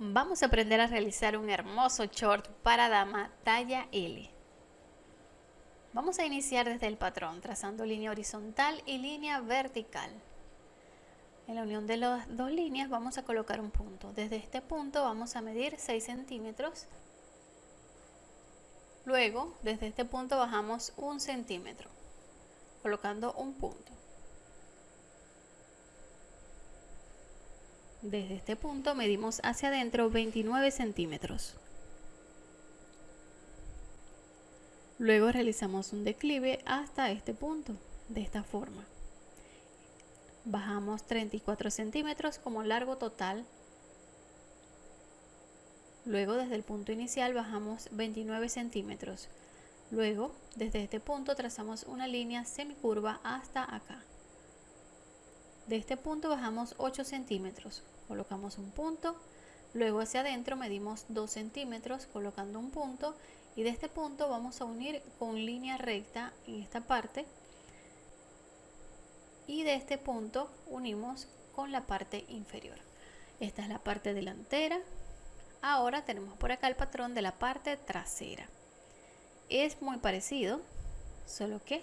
Vamos a aprender a realizar un hermoso short para dama talla L. Vamos a iniciar desde el patrón, trazando línea horizontal y línea vertical. En la unión de las dos líneas vamos a colocar un punto. Desde este punto vamos a medir 6 centímetros. Luego, desde este punto bajamos un centímetro, colocando un punto. Desde este punto medimos hacia adentro 29 centímetros. Luego realizamos un declive hasta este punto, de esta forma. Bajamos 34 centímetros como largo total. Luego desde el punto inicial bajamos 29 centímetros. Luego desde este punto trazamos una línea semicurva hasta acá. De este punto bajamos 8 centímetros, colocamos un punto, luego hacia adentro medimos 2 centímetros colocando un punto y de este punto vamos a unir con línea recta en esta parte y de este punto unimos con la parte inferior. Esta es la parte delantera. Ahora tenemos por acá el patrón de la parte trasera. Es muy parecido, solo que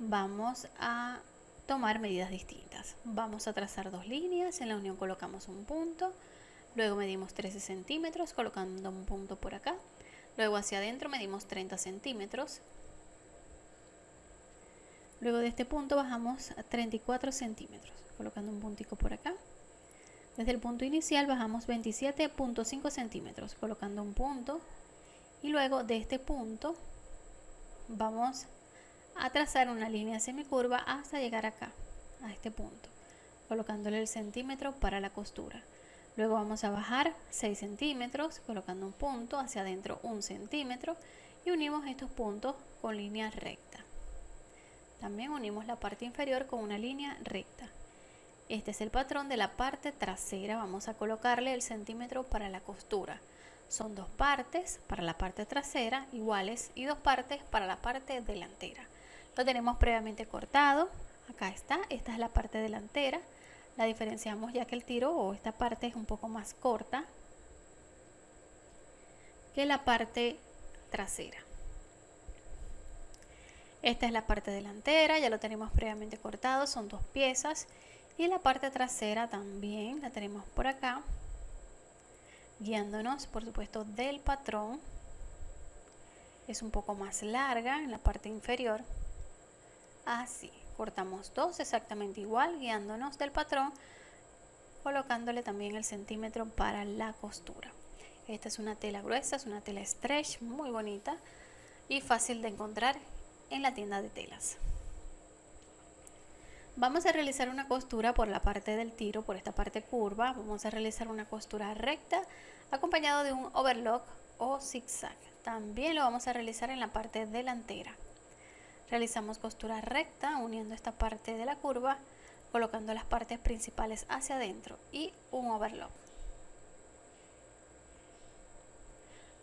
vamos a tomar medidas distintas. Vamos a trazar dos líneas, en la unión colocamos un punto, luego medimos 13 centímetros colocando un punto por acá, luego hacia adentro medimos 30 centímetros, luego de este punto bajamos a 34 centímetros colocando un puntico por acá, desde el punto inicial bajamos 27.5 centímetros colocando un punto. Y luego de este punto vamos a trazar una línea semicurva hasta llegar acá, a este punto, colocándole el centímetro para la costura. Luego vamos a bajar 6 centímetros, colocando un punto hacia adentro un centímetro y unimos estos puntos con línea recta. También unimos la parte inferior con una línea recta. Este es el patrón de la parte trasera. Vamos a colocarle el centímetro para la costura. Son dos partes para la parte trasera iguales y dos partes para la parte delantera. Lo tenemos previamente cortado. Acá está, esta es la parte delantera. La diferenciamos ya que el tiro o esta parte es un poco más corta que la parte trasera. Esta es la parte delantera, ya lo tenemos previamente cortado, son dos piezas. Y la parte trasera también la tenemos por acá, guiándonos por supuesto del patrón. Es un poco más larga en la parte inferior así cortamos dos exactamente igual guiándonos del patrón colocándole también el centímetro para la costura. Esta es una tela gruesa es una tela stretch muy bonita y fácil de encontrar en la tienda de telas. Vamos a realizar una costura por la parte del tiro por esta parte curva. Vamos a realizar una costura recta acompañado de un overlock o zigzag. También lo vamos a realizar en la parte delantera Realizamos costura recta uniendo esta parte de la curva, colocando las partes principales hacia adentro y un overlock.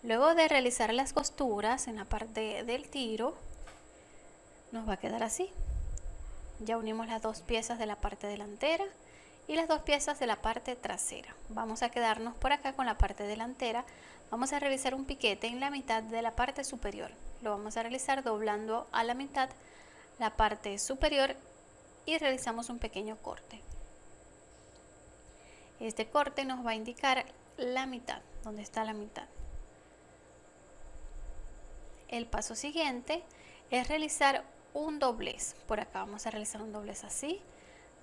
Luego de realizar las costuras en la parte del tiro, nos va a quedar así. Ya unimos las dos piezas de la parte delantera y las dos piezas de la parte trasera. Vamos a quedarnos por acá con la parte delantera. Vamos a realizar un piquete en la mitad de la parte superior lo vamos a realizar doblando a la mitad la parte superior y realizamos un pequeño corte. Este corte nos va a indicar la mitad, donde está la mitad. El paso siguiente es realizar un doblez. Por acá vamos a realizar un doblez así,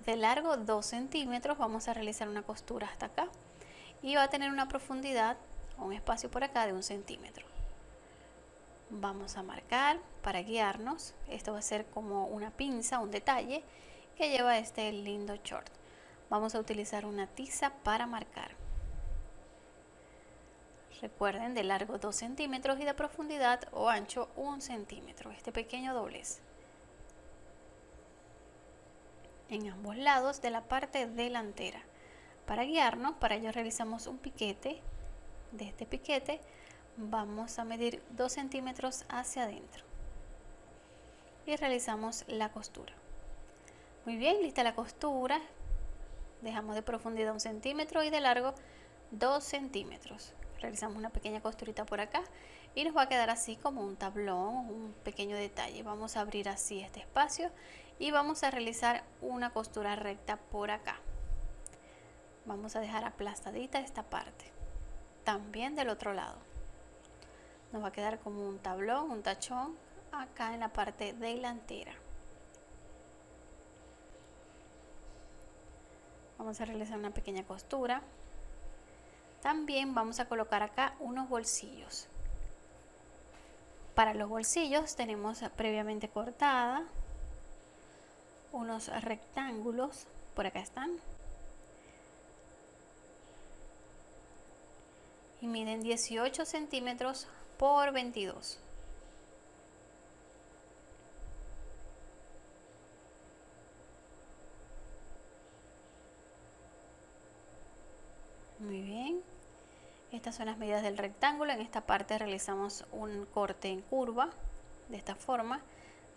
de largo 2 centímetros. Vamos a realizar una costura hasta acá y va a tener una profundidad, un espacio por acá de un centímetro vamos a marcar para guiarnos. Esto va a ser como una pinza un detalle que lleva este lindo short. Vamos a utilizar una tiza para marcar. Recuerden de largo 2 centímetros y de profundidad o ancho 1 centímetro. Este pequeño doblez. En ambos lados de la parte delantera. Para guiarnos para ello realizamos un piquete de este piquete vamos a medir 2 centímetros hacia adentro. Y realizamos la costura. Muy bien lista la costura. Dejamos de profundidad un centímetro y de largo 2 centímetros. Realizamos una pequeña costurita por acá y nos va a quedar así como un tablón un pequeño detalle. Vamos a abrir así este espacio y vamos a realizar una costura recta por acá. Vamos a dejar aplastadita esta parte también del otro lado nos va a quedar como un tablón un tachón acá en la parte delantera. Vamos a realizar una pequeña costura. También vamos a colocar acá unos bolsillos. Para los bolsillos tenemos previamente cortada unos rectángulos por acá están. Y miden 18 centímetros por 22 muy bien. Estas son las medidas del rectángulo. En esta parte realizamos un corte en curva de esta forma.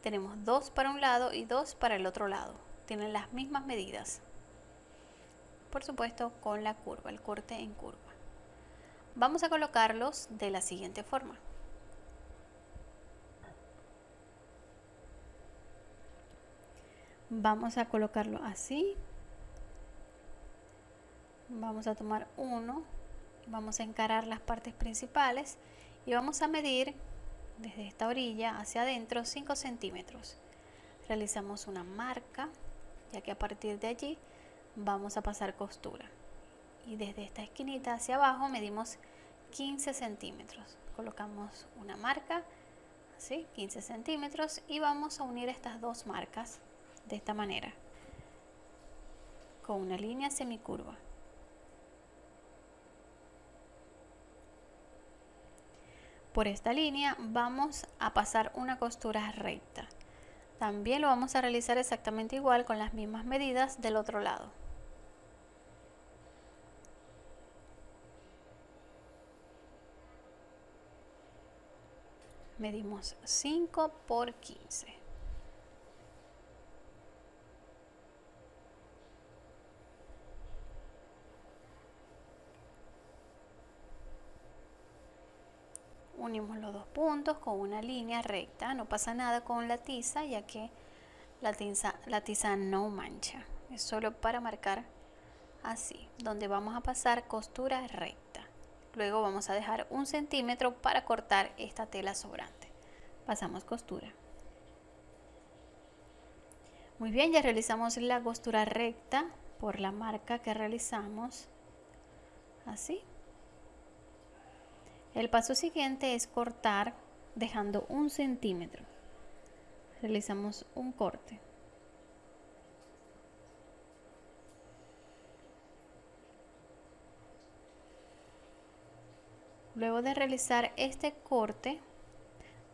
Tenemos dos para un lado y dos para el otro lado. Tienen las mismas medidas. Por supuesto con la curva el corte en curva vamos a colocarlos de la siguiente forma. Vamos a colocarlo así. Vamos a tomar uno. Vamos a encarar las partes principales y vamos a medir desde esta orilla hacia adentro 5 centímetros. Realizamos una marca ya que a partir de allí vamos a pasar costura y desde esta esquinita hacia abajo medimos 15 centímetros. Colocamos una marca así 15 centímetros y vamos a unir estas dos marcas de esta manera con una línea semicurva. Por esta línea vamos a pasar una costura recta. También lo vamos a realizar exactamente igual con las mismas medidas del otro lado medimos 5 por 15 unimos los dos puntos con una línea recta no pasa nada con la tiza ya que la tiza, la tiza no mancha. Es solo para marcar así donde vamos a pasar costura recta luego vamos a dejar un centímetro para cortar esta tela sobrante pasamos costura muy bien ya realizamos la costura recta por la marca que realizamos así el paso siguiente es cortar dejando un centímetro. Realizamos un corte. Luego de realizar este corte,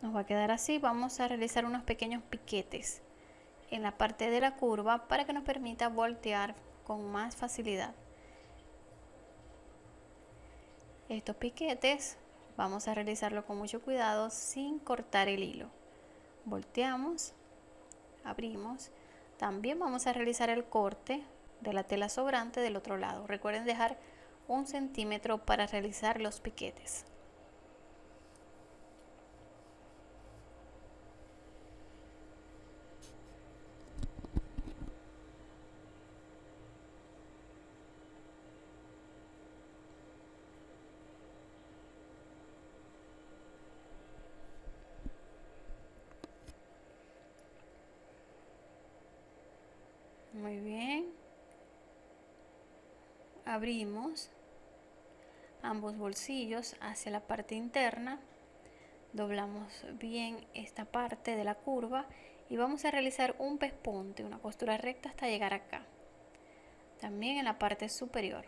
nos va a quedar así. Vamos a realizar unos pequeños piquetes en la parte de la curva para que nos permita voltear con más facilidad. Estos piquetes Vamos a realizarlo con mucho cuidado sin cortar el hilo. Volteamos, abrimos. También vamos a realizar el corte de la tela sobrante del otro lado. Recuerden dejar un centímetro para realizar los piquetes. muy bien abrimos ambos bolsillos hacia la parte interna. Doblamos bien esta parte de la curva y vamos a realizar un pespunte una costura recta hasta llegar acá. También en la parte superior.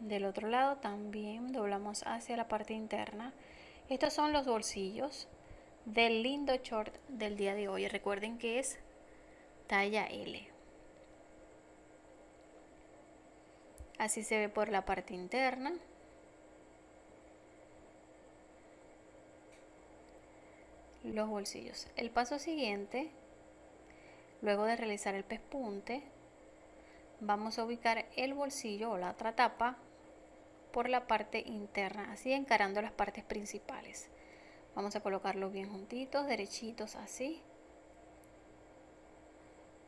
Del otro lado también doblamos hacia la parte interna. Estos son los bolsillos del lindo short del día de hoy recuerden que es talla L así se ve por la parte interna los bolsillos. El paso siguiente, luego de realizar el pespunte, vamos a ubicar el bolsillo o la otra tapa por la parte interna, así encarando las partes principales. Vamos a colocarlos bien juntitos, derechitos así.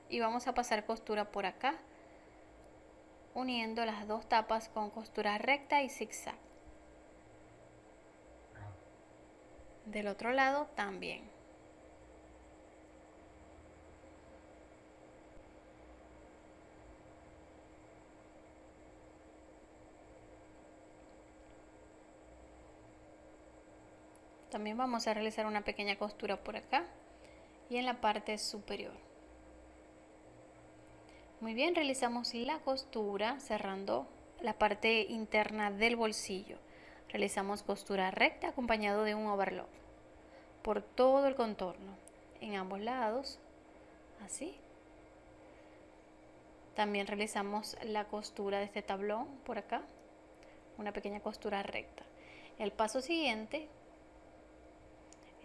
Y vamos a pasar costura por acá, uniendo las dos tapas con costura recta y zigzag. Del otro lado también. También vamos a realizar una pequeña costura por acá y en la parte superior. Muy bien, realizamos la costura cerrando la parte interna del bolsillo. Realizamos costura recta acompañado de un overlock por todo el contorno, en ambos lados, así. También realizamos la costura de este tablón por acá, una pequeña costura recta. El paso siguiente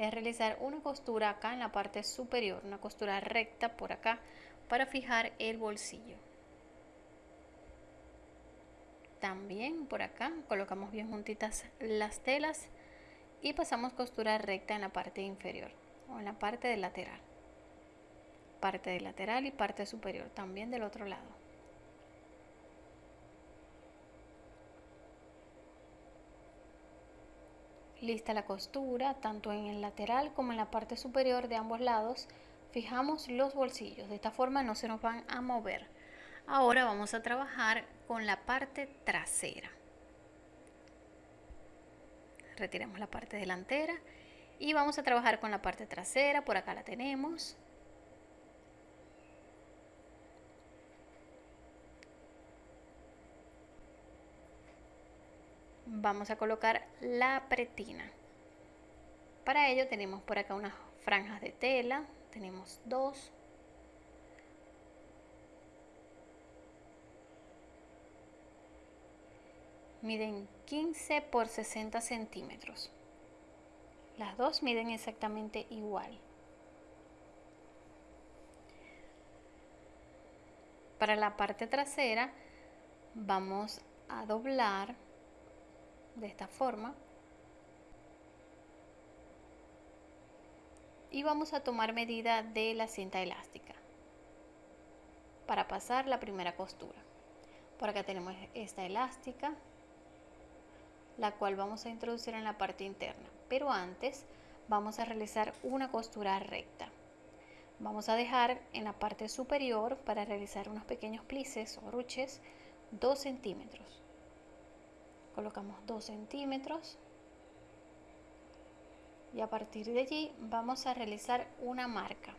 es realizar una costura acá en la parte superior, una costura recta por acá para fijar el bolsillo. También por acá colocamos bien juntitas las telas y pasamos costura recta en la parte inferior o en la parte del lateral. Parte del lateral y parte superior también del otro lado. Lista la costura, tanto en el lateral como en la parte superior de ambos lados, fijamos los bolsillos. De esta forma no se nos van a mover. Ahora vamos a trabajar con la parte trasera. Retiremos la parte delantera y vamos a trabajar con la parte trasera. Por acá la tenemos. Vamos a colocar la pretina. Para ello tenemos por acá unas franjas de tela. Tenemos dos. miden 15 por 60 centímetros. Las dos miden exactamente igual. Para la parte trasera vamos a doblar de esta forma y vamos a tomar medida de la cinta elástica para pasar la primera costura. Por acá tenemos esta elástica la cual vamos a introducir en la parte interna. Pero antes vamos a realizar una costura recta. Vamos a dejar en la parte superior para realizar unos pequeños plices o ruches 2 centímetros. Colocamos 2 centímetros. Y a partir de allí vamos a realizar una marca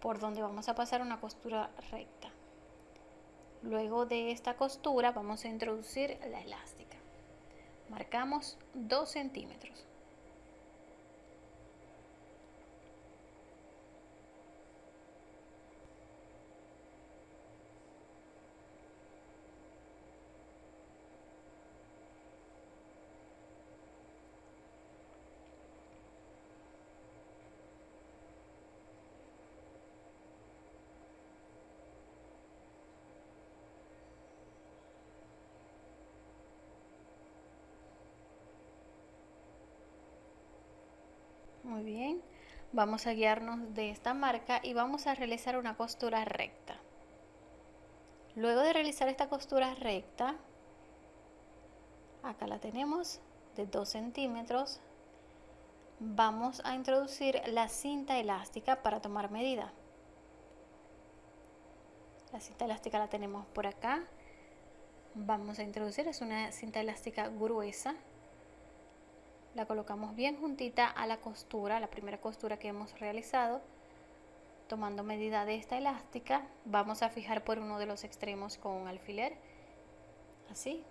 por donde vamos a pasar una costura recta. Luego de esta costura vamos a introducir la elástica. Marcamos 2 centímetros Muy bien. Vamos a guiarnos de esta marca y vamos a realizar una costura recta. Luego de realizar esta costura recta, acá la tenemos de 2 centímetros, vamos a introducir la cinta elástica para tomar medida. La cinta elástica la tenemos por acá. Vamos a introducir, es una cinta elástica gruesa la colocamos bien juntita a la costura, la primera costura que hemos realizado. Tomando medida de esta elástica, vamos a fijar por uno de los extremos con un alfiler, así.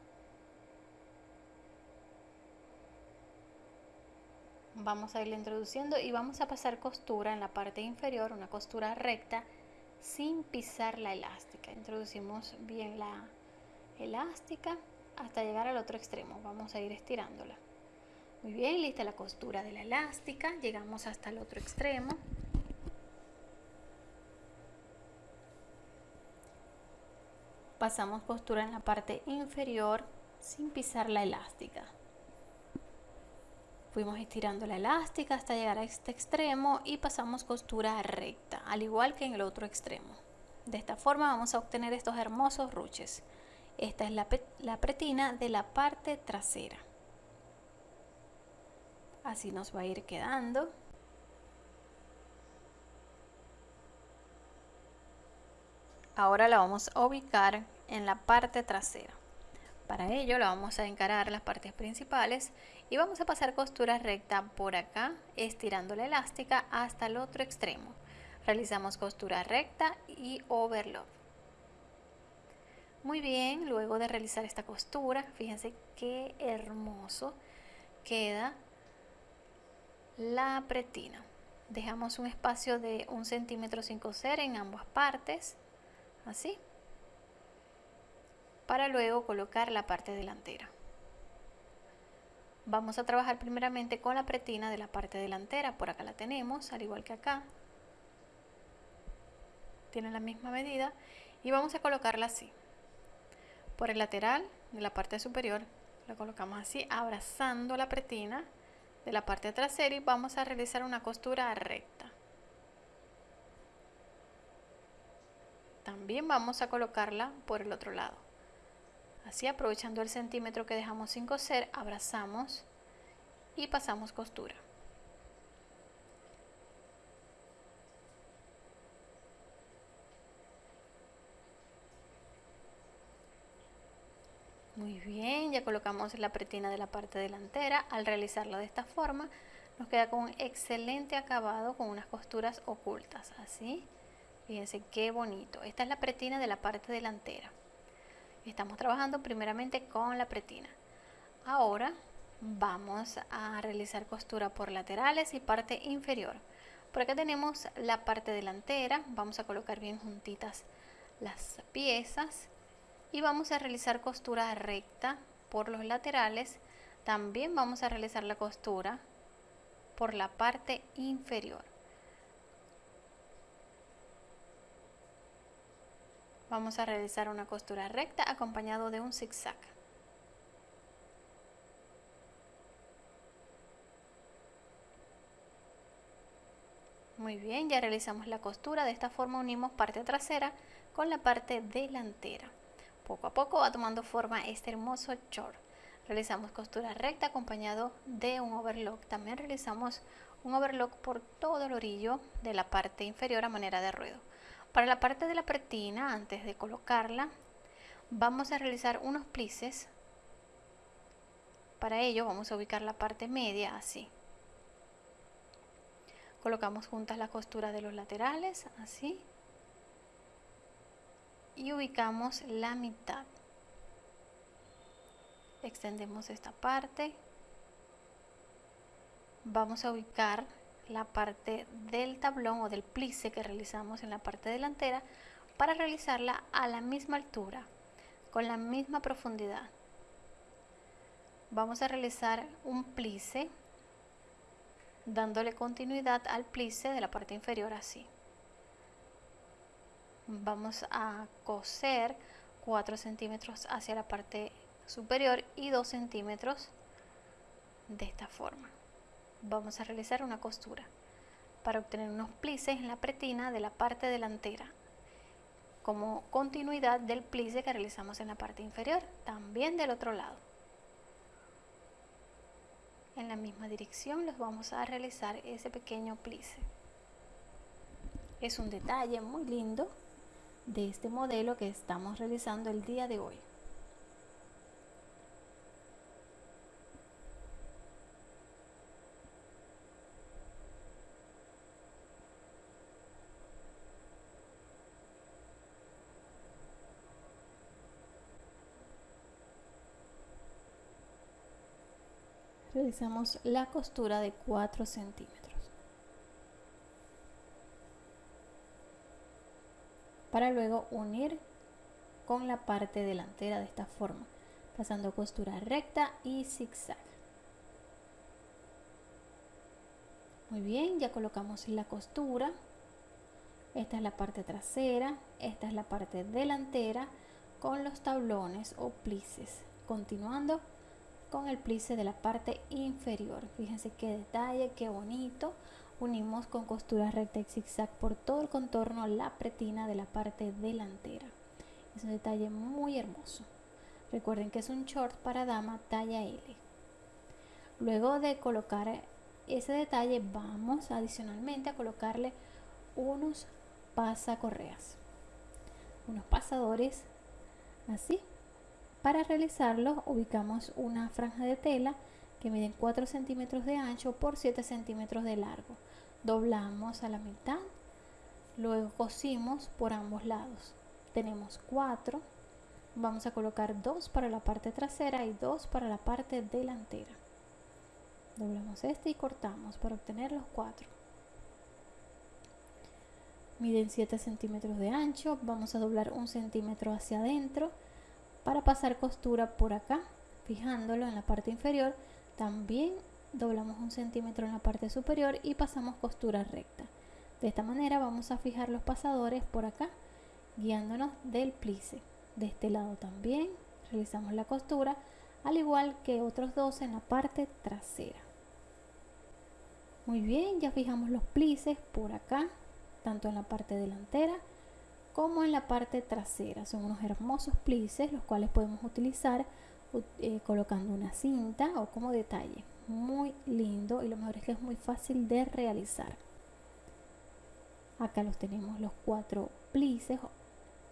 Vamos a irle introduciendo y vamos a pasar costura en la parte inferior, una costura recta, sin pisar la elástica. Introducimos bien la elástica hasta llegar al otro extremo. Vamos a ir estirándola Muy bien, lista la costura de la elástica. Llegamos hasta el otro extremo. Pasamos costura en la parte inferior sin pisar la elástica. Fuimos estirando la elástica hasta llegar a este extremo y pasamos costura recta, al igual que en el otro extremo. De esta forma vamos a obtener estos hermosos ruches. Esta es la, la pretina de la parte trasera. Así nos va a ir quedando. Ahora la vamos a ubicar en la parte trasera. Para ello la vamos a encarar las partes principales y vamos a pasar costura recta por acá, estirando la elástica hasta el otro extremo. Realizamos costura recta y overlock. Muy bien, luego de realizar esta costura, fíjense qué hermoso queda la pretina. Dejamos un espacio de un centímetro sin coser en ambas partes, así para luego colocar la parte delantera. Vamos a trabajar primeramente con la pretina de la parte delantera, por acá la tenemos, al igual que acá. Tiene la misma medida y vamos a colocarla así. Por el lateral de la parte superior la colocamos así, abrazando la pretina de la parte trasera y vamos a realizar una costura recta. También vamos a colocarla por el otro lado. Así aprovechando el centímetro que dejamos sin coser, abrazamos y pasamos costura. Muy bien, ya colocamos la pretina de la parte delantera. Al realizarla de esta forma, nos queda con un excelente acabado con unas costuras ocultas. Así, fíjense qué bonito. Esta es la pretina de la parte delantera. Estamos trabajando primeramente con la pretina. Ahora vamos a realizar costura por laterales y parte inferior. Por acá tenemos la parte delantera. Vamos a colocar bien juntitas las piezas. Y vamos a realizar costura recta por los laterales. También vamos a realizar la costura por la parte inferior. Vamos a realizar una costura recta acompañado de un zigzag. Muy bien, ya realizamos la costura. De esta forma unimos parte trasera con la parte delantera. Poco a poco va tomando forma este hermoso short. Realizamos costura recta acompañado de un overlock. También realizamos un overlock por todo el orillo de la parte inferior a manera de ruedo. Para la parte de la pretina, antes de colocarla, vamos a realizar unos plices. Para ello vamos a ubicar la parte media así. Colocamos juntas las costuras de los laterales, así. Y ubicamos la mitad. Extendemos esta parte. Vamos a ubicar la parte del tablón o del plice que realizamos en la parte delantera para realizarla a la misma altura, con la misma profundidad. Vamos a realizar un plice dándole continuidad al plice de la parte inferior así. Vamos a coser 4 centímetros hacia la parte superior y 2 centímetros de esta forma vamos a realizar una costura para obtener unos plices en la pretina de la parte delantera como continuidad del plice que realizamos en la parte inferior, también del otro lado. En la misma dirección les vamos a realizar ese pequeño plice. Es un detalle muy lindo de este modelo que estamos realizando el día de hoy. realizamos la costura de 4 centímetros para luego unir con la parte delantera de esta forma pasando costura recta y zigzag Muy bien, ya colocamos la costura. Esta es la parte trasera, esta es la parte delantera con los tablones o plices. Continuando con el plice de la parte inferior. Fíjense qué detalle, qué bonito. Unimos con costura recta y zigzag por todo el contorno la pretina de la parte delantera. Es un detalle muy hermoso. Recuerden que es un short para dama talla L. Luego de colocar ese detalle vamos adicionalmente a colocarle unos pasacorreas. Unos pasadores así. Para realizarlo ubicamos una franja de tela que mide 4 centímetros de ancho por 7 centímetros de largo. Doblamos a la mitad, luego cosimos por ambos lados. Tenemos 4 vamos a colocar dos para la parte trasera y dos para la parte delantera. Doblamos este y cortamos para obtener los cuatro. Miden 7 centímetros de ancho vamos a doblar un centímetro hacia adentro para pasar costura por acá fijándolo en la parte inferior. También doblamos un centímetro en la parte superior y pasamos costura recta. De esta manera vamos a fijar los pasadores por acá guiándonos del plice. De este lado también realizamos la costura al igual que otros dos en la parte trasera. Muy bien ya fijamos los plices por acá tanto en la parte delantera como en la parte trasera. Son unos hermosos plices los cuales podemos utilizar eh, colocando una cinta o como detalle muy lindo y lo mejor es que es muy fácil de realizar acá los tenemos los cuatro plices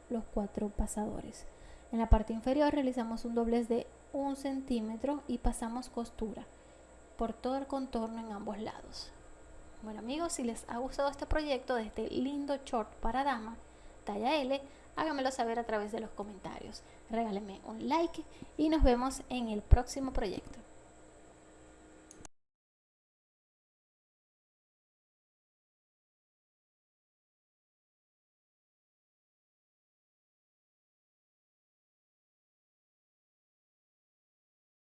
los cuatro pasadores. En la parte inferior realizamos un doblez de un centímetro y pasamos costura por todo el contorno en ambos lados. Bueno amigos, si les ha gustado este proyecto de este lindo short para dama, talla L, háganmelo saber a través de los comentarios. Regálenme un like y nos vemos en el próximo proyecto.